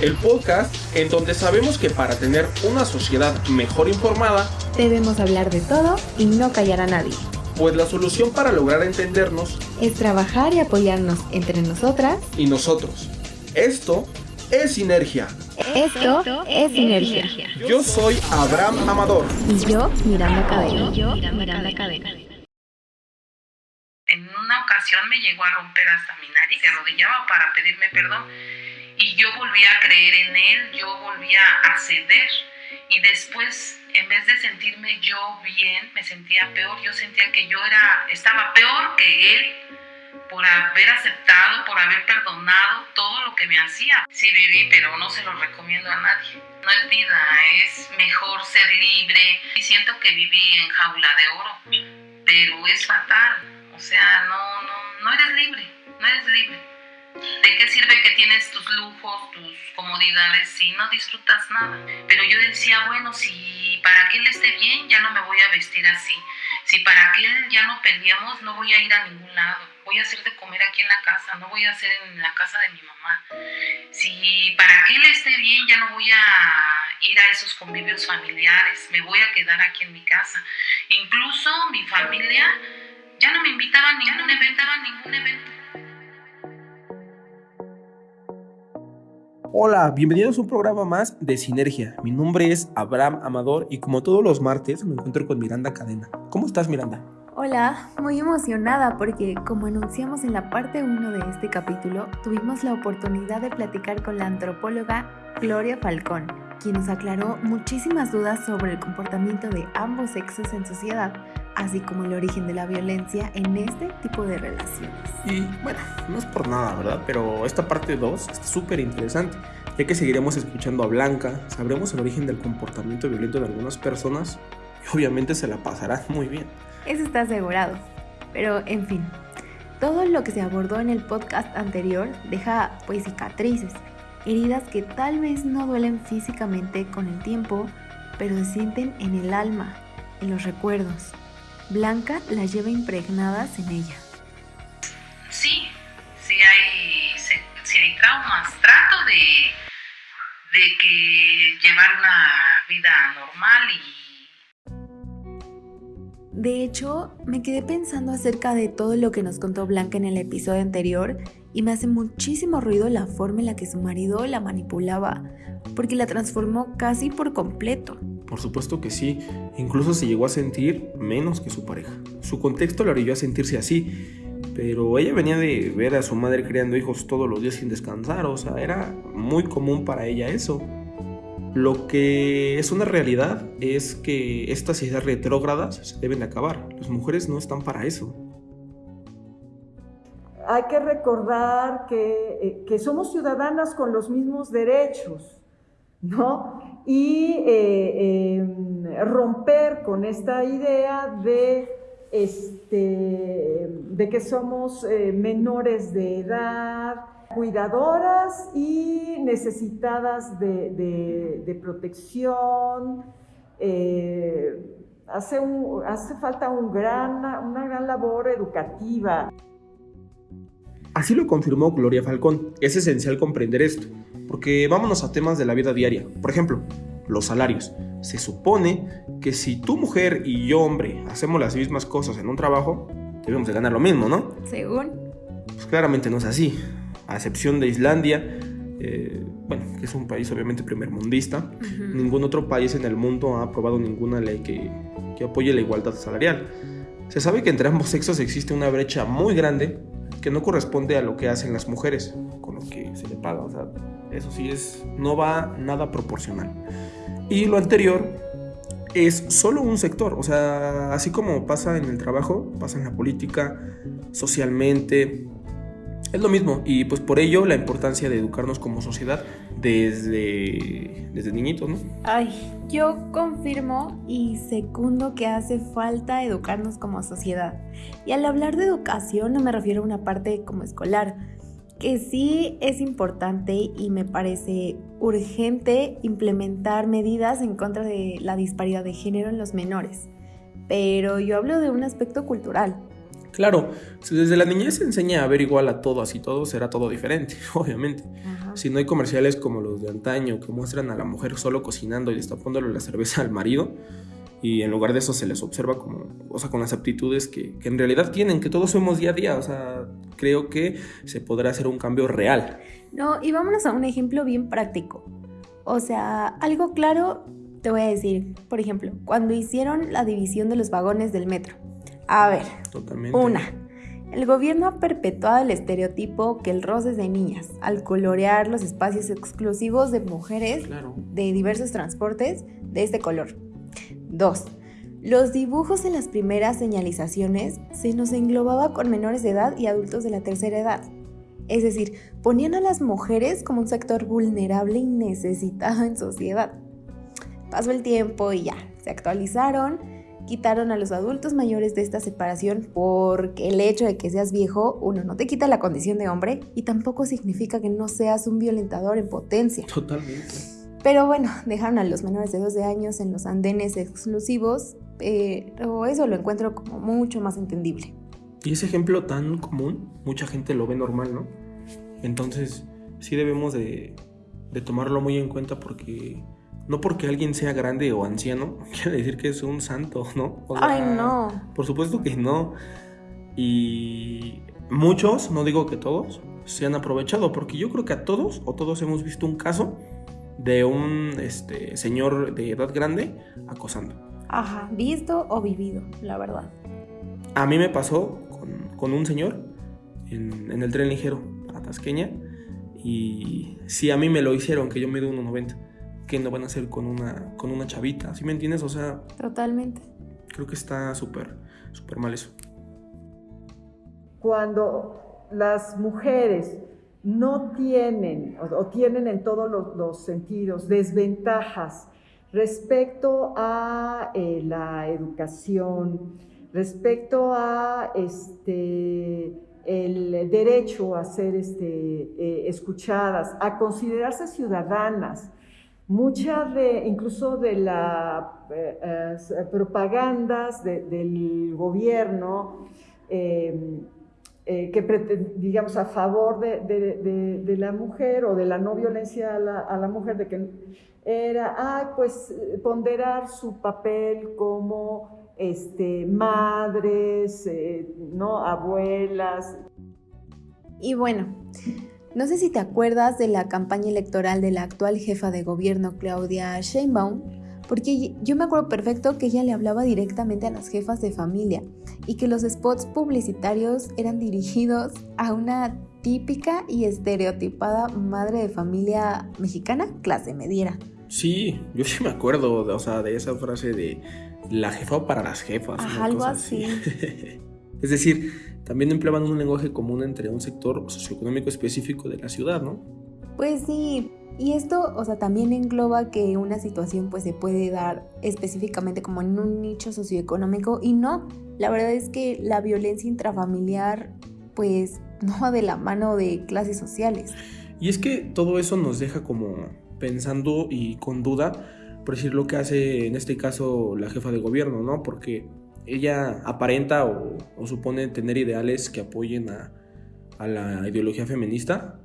El podcast en donde sabemos que para tener una sociedad mejor informada, debemos hablar de todo y no callar a nadie. Pues la solución para lograr entendernos es trabajar y apoyarnos entre nosotras y nosotros. Esto es sinergia. Esto es sinergia. Yo soy Abraham Amador. Y yo, Miranda Cadena. Y yo, Miranda Cadena. Me llegó a romper hasta mi nariz, se arrodillaba para pedirme perdón y yo volví a creer en él, yo volvía a ceder y después en vez de sentirme yo bien, me sentía peor, yo sentía que yo era estaba peor que él por haber aceptado, por haber perdonado todo lo que me hacía. Sí viví, pero no se lo recomiendo a nadie. No es vida, es mejor ser libre. Y siento que viví en jaula de oro, pero es fatal. Sea, no, no, no eres libre, no eres libre. ¿De qué sirve que tienes tus lujos, tus comodidades si no disfrutas nada? Pero yo decía, bueno, si para que él esté bien, ya no me voy a vestir así. Si para que él ya no peleamos, no voy a ir a ningún lado. Voy a hacer de comer aquí en la casa, no voy a hacer en la casa de mi mamá. Si para que él esté bien, ya no voy a ir a esos convivios familiares. Me voy a quedar aquí en mi casa. Incluso mi familia ya no me invitaba a ningún evento, a ningún evento. Hola, bienvenidos a un programa más de Sinergia. Mi nombre es Abraham Amador y como todos los martes me encuentro con Miranda Cadena. ¿Cómo estás Miranda? Hola, muy emocionada porque como anunciamos en la parte 1 de este capítulo, tuvimos la oportunidad de platicar con la antropóloga Gloria Falcón, quien nos aclaró muchísimas dudas sobre el comportamiento de ambos sexos en sociedad, así como el origen de la violencia en este tipo de relaciones. Y bueno, no es por nada, ¿verdad? Pero esta parte 2 está súper interesante, ya que seguiremos escuchando a Blanca, sabremos el origen del comportamiento violento de algunas personas y obviamente se la pasarán muy bien. Eso está asegurado. Pero en fin, todo lo que se abordó en el podcast anterior deja pues cicatrices, heridas que tal vez no duelen físicamente con el tiempo, pero se sienten en el alma, en los recuerdos. Blanca las lleva impregnadas en ella. Sí, sí hay, sí hay traumas. Trato de, de que llevar una vida normal y de hecho, me quedé pensando acerca de todo lo que nos contó Blanca en el episodio anterior y me hace muchísimo ruido la forma en la que su marido la manipulaba, porque la transformó casi por completo. Por supuesto que sí, incluso se llegó a sentir menos que su pareja. Su contexto la orilló a sentirse así, pero ella venía de ver a su madre criando hijos todos los días sin descansar, o sea, era muy común para ella eso. Lo que es una realidad es que estas ideas retrógradas se deben de acabar. Las mujeres no están para eso. Hay que recordar que, eh, que somos ciudadanas con los mismos derechos, ¿no? Y eh, em, romper con esta idea de, este, de que somos eh, menores de edad, cuidadoras y necesitadas de, protección. Eh, hace, hace falta un gran, una gran labor educativa. Así lo confirmó Gloria Falcón. Es esencial comprender esto, porque vámonos a temas de la vida diaria. Por ejemplo, los salarios. Se supone que si tu mujer y yo, hombre, hacemos las mismas cosas en un trabajo, debemos de ganar lo mismo, ¿no? Según. Pues claramente no es así a excepción de Islandia, eh, bueno, que es un país obviamente primermundista, ningún otro país en el mundo ha aprobado ninguna ley que, que apoye la igualdad salarial. Se sabe que entre ambos sexos existe una brecha muy grande que no corresponde a lo que hacen las mujeres con lo que se le paga. O sea, eso sí es, no va nada proporcional. Y lo anterior es solo un sector, o sea, así como pasa en el trabajo, pasa en la política, socialmente, es lo mismo y pues por ello la importancia de educarnos como sociedad desde, desde niñitos, ¿no? Ay, yo confirmo y secundo que hace falta educarnos como sociedad. Y al hablar de educación no me refiero a una parte como escolar, que sí es importante y me parece urgente implementar medidas en contra de la disparidad de género en los menores. Pero yo hablo de un aspecto cultural Claro, si desde la niñez se enseña a ver igual a todos y todo, será todo diferente, obviamente. Si no hay comerciales como los de antaño que muestran a la mujer solo cocinando y destapándole la cerveza al marido, y en lugar de eso se les observa como, o sea, con las aptitudes que, que en realidad tienen, que todos somos día a día, o sea, creo que se podrá hacer un cambio real. No, y vámonos a un ejemplo bien práctico. O sea, algo claro te voy a decir, por ejemplo, cuando hicieron la división de los vagones del metro. A ver, Totalmente. una. El gobierno ha perpetuado el estereotipo que el roce es de niñas al colorear los espacios exclusivos de mujeres Claro. de diversos transportes de este color. 2. Los dibujos en las primeras señalizaciones se nos englobaba con menores de edad y adultos de la tercera edad. Es decir, ponían a las mujeres como un sector vulnerable y necesitado en sociedad. Pasó el tiempo y ya, se actualizaron, quitaron a los adultos mayores de esta separación porque el hecho de que seas viejo, uno, no te quita la condición de hombre y tampoco significa que no seas un violentador en potencia. Totalmente. Pero bueno, dejaron a los menores de 12 años en los andenes exclusivos, pero eso lo encuentro como mucho más entendible. Y ese ejemplo tan común, mucha gente lo ve normal, ¿no? Entonces, sí debemos de, de tomarlo muy en cuenta porque no porque alguien sea grande o anciano, quiere decir que es un santo, ¿no? O sea, Ay, no. Por supuesto que no. Y muchos, no digo que todos, se han aprovechado, porque yo creo que a todos o todos hemos visto un caso de un este, señor de edad grande acosando. Ajá, visto o vivido, la verdad. A mí me pasó con, con un señor en, en el tren ligero a Tasqueña y si a mí me lo hicieron, que yo mido 1,90, que no van a hacer con una, con una chavita? ¿Sí me entiendes? O sea, Totalmente. creo que está súper, súper mal eso. Cuando las mujeres no tienen o, o tienen en todos los, los sentidos desventajas respecto a eh, la educación, respecto a este, el derecho a ser este, eh, escuchadas, a considerarse ciudadanas. Mucha de, incluso de las eh, eh, propagandas de- del gobierno, eh, que digamos a favor de, la mujer o de la no violencia a la, a la mujer, de que era, ah, pues ponderar su papel como este, madres, ¿no? abuelas. Y bueno, no sé si te acuerdas de la campaña electoral de la actual jefa de gobierno Claudia Sheinbaum, porque yo me acuerdo perfecto que ella le hablaba directamente a las jefas de familia y que los spots publicitarios eran dirigidos a una típica y estereotipada madre de familia mexicana clase mediera. Sí, yo sí me acuerdo, de, o sea, de esa frase de la jefa para las jefas. Ajá, algo así. es decir, también empleaban un lenguaje común entre un sector socioeconómico específico de la ciudad, ¿no? Pues sí, y esto, o sea, también engloba que una situación pues se puede dar específicamente como en un nicho socioeconómico y no, la verdad es que la violencia intrafamiliar pues no va de la mano de clases sociales. Y es que todo eso nos deja como pensando y con duda, por decir lo que hace en este caso la jefa de gobierno, ¿no? Porque ella aparenta o, o supone tener ideales que apoyen a, a la ideología feminista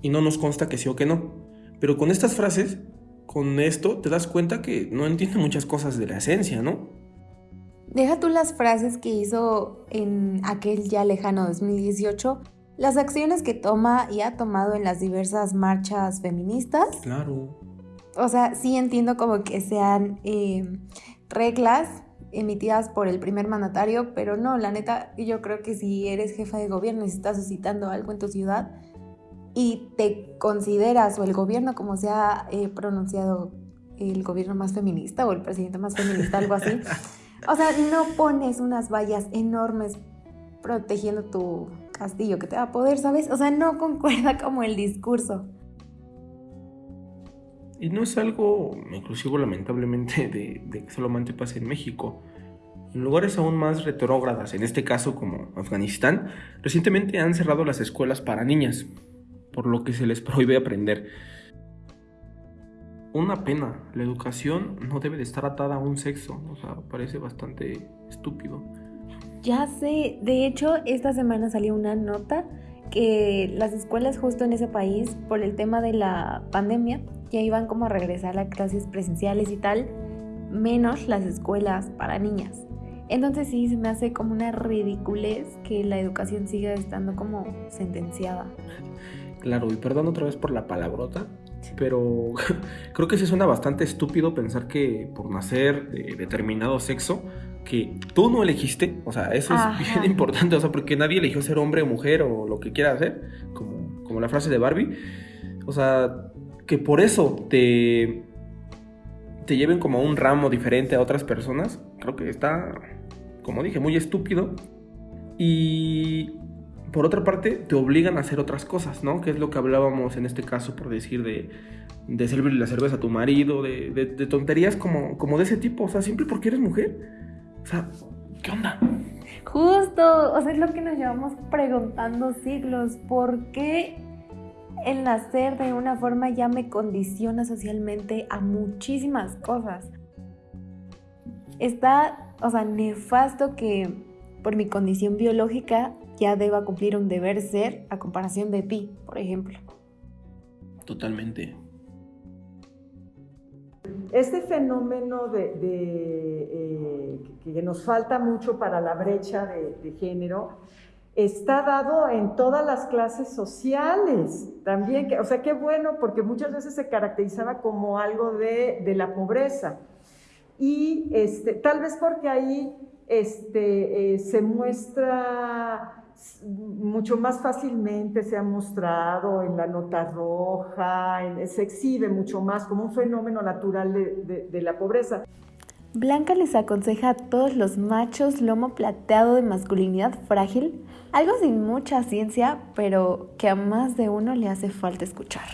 y no nos consta que sí o que no. Pero con estas frases, con esto, te das cuenta que no entiende muchas cosas de la esencia, ¿no? Deja tú las frases que hizo en aquel ya lejano 2018, las acciones que toma y ha tomado en las diversas marchas feministas. Claro. O sea, sí entiendo como que sean eh, reglas emitidas por el primer mandatario, pero no, la neta, yo creo que si eres jefa de gobierno y estás suscitando algo en tu ciudad y te consideras o el gobierno como se ha eh, pronunciado el gobierno más feminista o el presidente más feminista, algo así, o sea, no pones unas vallas enormes protegiendo tu castillo que te va a poder, ¿sabes? O sea, no concuerda como el discurso. Y no es algo inclusivo lamentablemente de, de que solamente pase en México. En lugares aún más retrógradas, en este caso como Afganistán, recientemente han cerrado las escuelas para niñas, por lo que se les prohíbe aprender. Una pena, la educación no debe de estar atada a un sexo, o sea, parece bastante estúpido. Ya sé, de hecho, esta semana salió una nota que las escuelas justo en ese país, por el tema de la pandemia, ya iban como a regresar a clases presenciales y tal, menos las escuelas para niñas. Entonces sí, se me hace como una ridiculez que la educación siga estando como sentenciada. Claro, y perdón otra vez por la palabrota, pero creo que sí suena bastante estúpido pensar que por nacer de determinado sexo, que tú no elegiste, o sea, eso es bien importante, o sea, porque nadie eligió ser hombre o mujer o lo que quiera hacer, como, como la frase de Barbie, o sea, que por eso te, te lleven como un ramo diferente a otras personas, creo que está, como dije, muy estúpido. Y por otra parte, te obligan a hacer otras cosas, ¿no? Que es lo que hablábamos en este caso, por decir, de, de servirle la cerveza a tu marido, de, de, tonterías como, como de ese tipo, o sea, siempre porque eres mujer. O sea, ¿qué onda? Justo, o sea, es lo que nos llevamos preguntando siglos, ¿por qué el nacer de una forma ya me condiciona socialmente a muchísimas cosas? Está, o sea, nefasto que por mi condición biológica ya deba cumplir un deber ser a comparación de ti, por ejemplo. Totalmente. Este fenómeno de, eh, que nos falta mucho para la brecha de, género está dado en todas las clases sociales también. o sea, qué bueno, porque muchas veces se caracterizaba como algo de, la pobreza. Y este, tal vez porque ahí este, eh, se muestra mucho más fácilmente se ha mostrado en la nota roja, se exhibe mucho más como un fenómeno natural de, la pobreza. Blanca les aconseja a todos los machos lomo plateado de masculinidad frágil, algo sin mucha ciencia, pero que a más de uno le hace falta escuchar.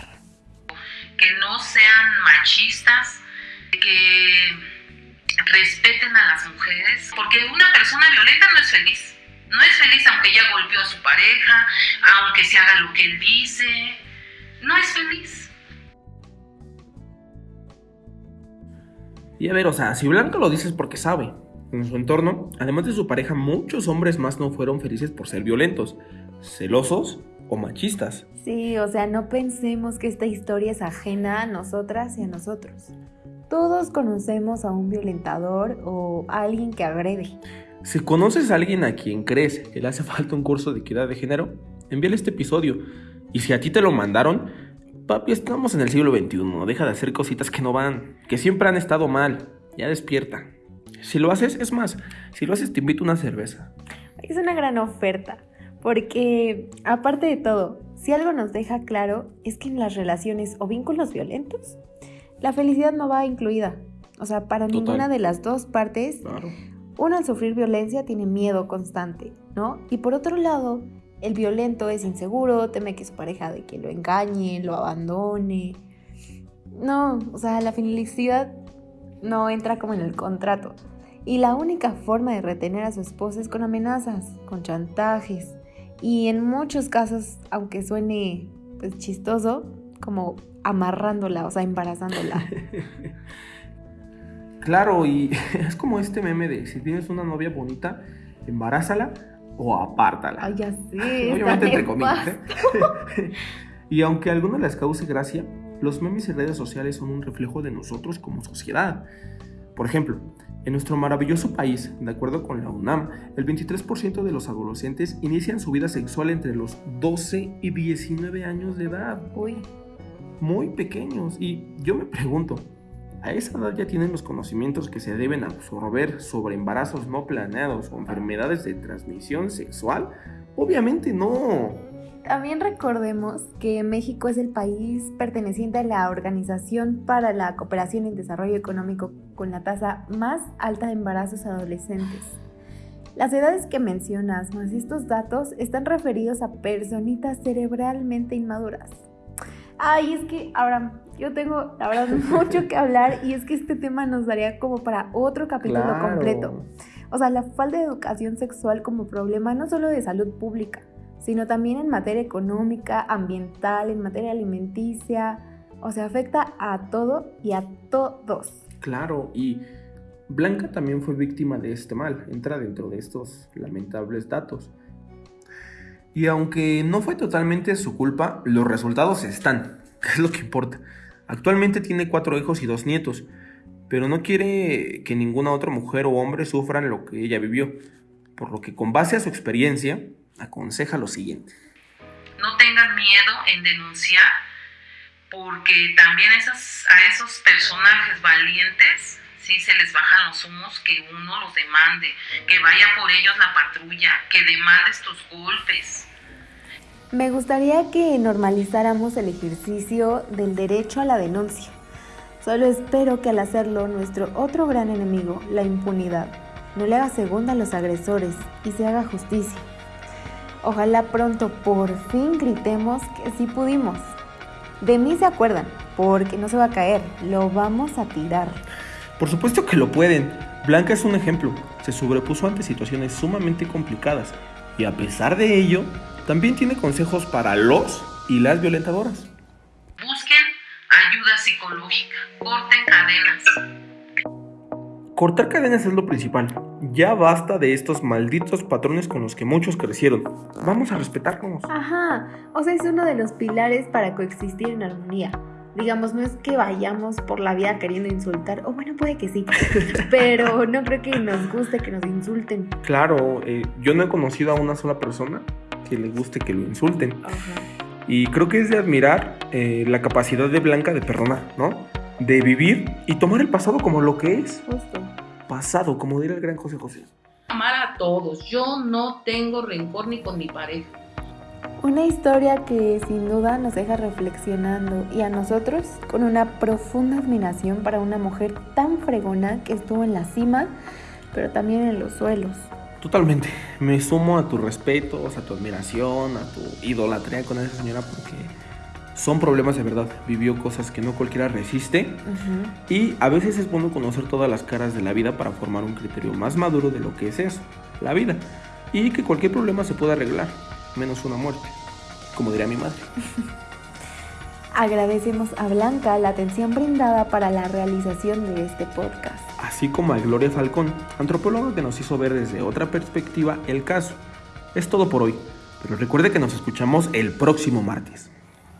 Que no sean machistas, que respeten a las mujeres, porque una persona violenta no es feliz no es feliz aunque ya golpeó a su pareja, aunque se haga lo que él dice. No es feliz. Y a ver, o sea, si Blanca lo dice es porque sabe. En su entorno, además de su pareja, muchos hombres más no fueron felices por ser violentos, celosos o machistas. Sí, o sea, no pensemos que esta historia es ajena a nosotras y a nosotros. Todos conocemos a un violentador o a alguien que agrede. Si conoces a alguien a quien crees que le hace falta un curso de equidad de género, envíale este episodio. Y si a ti te lo mandaron, papi, estamos en el siglo XXI, deja de hacer cositas que no van, que siempre han estado mal, ya despierta. Si lo haces, es más, si lo haces te invito a una cerveza. Es una gran oferta, porque aparte de todo, si algo nos deja claro es que en las relaciones o vínculos violentos, la felicidad no va incluida. O sea, para ninguna de las dos partes uno al sufrir violencia tiene miedo constante, ¿no? Y por otro lado, el violento es inseguro, teme que su pareja de que lo engañe, lo abandone. No, o sea, la felicidad no entra como en el contrato. Y la única forma de retener a su esposa es con amenazas, con chantajes. Y en muchos casos, aunque suene pues, chistoso, como amarrándola, o sea, embarazándola. Claro, y es como este meme de si tienes una novia bonita, embarázala o apártala. Ay, ya sé. Obviamente entre comillas. ¿eh? y aunque a algunos les cause gracia, los memes y redes sociales son un reflejo de nosotros como sociedad. Por ejemplo, en nuestro maravilloso país, de acuerdo con la UNAM, el 23% de los adolescentes inician su vida sexual entre los 12 y 19 años de edad. Uy. Muy pequeños. Y yo me pregunto, a esa edad ya tienen los conocimientos que se deben absorber sobre embarazos no planeados o enfermedades de transmisión sexual. Obviamente no. También recordemos que México es el país perteneciente a la Organización para la Cooperación y Desarrollo Económico con la tasa más alta de embarazos adolescentes. Las edades que mencionas más estos datos están referidos a personitas cerebralmente inmaduras. Ay, es que ahora yo tengo, la verdad, mucho que hablar y es que este tema nos daría como para otro capítulo completo. O sea, la falta de educación sexual como problema no solo de salud pública, sino también en materia económica, ambiental, en materia alimenticia. O sea, afecta a todo y a todos. Claro, y Blanca también fue víctima de este mal, entra dentro de estos lamentables datos. Y aunque no fue totalmente su culpa, los resultados están, que es lo que importa. Actualmente tiene cuatro hijos y dos nietos, pero no quiere que ninguna otra mujer o hombre sufran lo que ella vivió, por lo que con base a su experiencia, aconseja lo siguiente. No tengan miedo en denunciar, porque también a esos personajes valientes sí se les bajan los humos que uno los demande, que vaya por ellos la patrulla, que demande estos golpes. Me gustaría que normalizáramos el ejercicio del derecho a la denuncia. Solo espero que al hacerlo nuestro otro gran enemigo, la impunidad, no le haga segunda a los agresores y se haga justicia. Ojalá pronto por fin gritemos que sí pudimos. De mí se acuerdan, porque no se va a caer, lo vamos a tirar. Por supuesto que lo pueden. Blanca es un ejemplo. Se sobrepuso ante situaciones sumamente complicadas y a pesar de ello, también tiene consejos para los y las violentadoras. Busquen ayuda psicológica, corten cadenas. Cortar cadenas es lo principal. Ya basta de estos malditos patrones con los que muchos crecieron. Vamos a respetarnos. Ajá, o sea, es uno de los pilares para coexistir en armonía. Digamos, no es que vayamos por la vida queriendo insultar, o bueno, puede que sí, pero no creo que nos guste que nos insulten. Claro, eh, yo no he conocido a una sola persona que le guste que lo insulten. Ajá. Y creo que es de admirar eh, la capacidad de Blanca de perdonar, ¿no? De vivir y tomar el pasado como lo que es. Justo. Pasado, como diría el gran José José. amar a todos. Yo no tengo rencor ni con mi pareja. Una historia que sin duda nos deja reflexionando y a nosotros con una profunda admiración para una mujer tan fregona que estuvo en la cima, pero también en los suelos. Totalmente. Me sumo a tus respetos, a tu admiración, a tu idolatría con esa señora porque son problemas de verdad. Vivió cosas que no cualquiera resiste y a veces es bueno conocer todas las caras de la vida para formar un criterio más maduro de lo que es eso, la vida. Y que cualquier problema se puede arreglar, menos una muerte, como diría mi madre. Agradecemos a Blanca la atención brindada para la realización de este podcast. Así como a Gloria Falcón, antropóloga que nos hizo ver desde otra perspectiva el caso. Es todo por hoy, pero recuerde que nos escuchamos el próximo martes.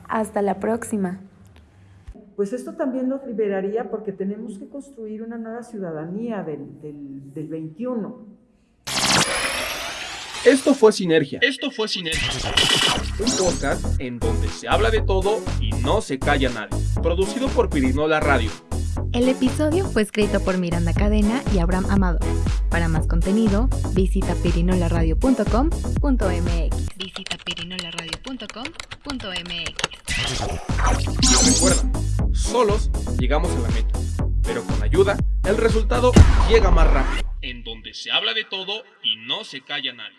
Hasta la próxima. Pues esto también nos liberaría porque tenemos que construir una nueva ciudadanía del, del, del 21. Esto fue Sinergia, Esto fue Sinergia. un podcast en donde se habla de todo y no se calla nadie. Producido por Pirinola Radio. El episodio fue escrito por Miranda Cadena y Abraham Amado. Para más contenido, visita pirinolaradio.com.mx. Visita pirinolaradio.com.mx. Y recuerda, solos llegamos a la meta, pero con ayuda el resultado llega más rápido. En donde se habla de todo y no se calla nadie.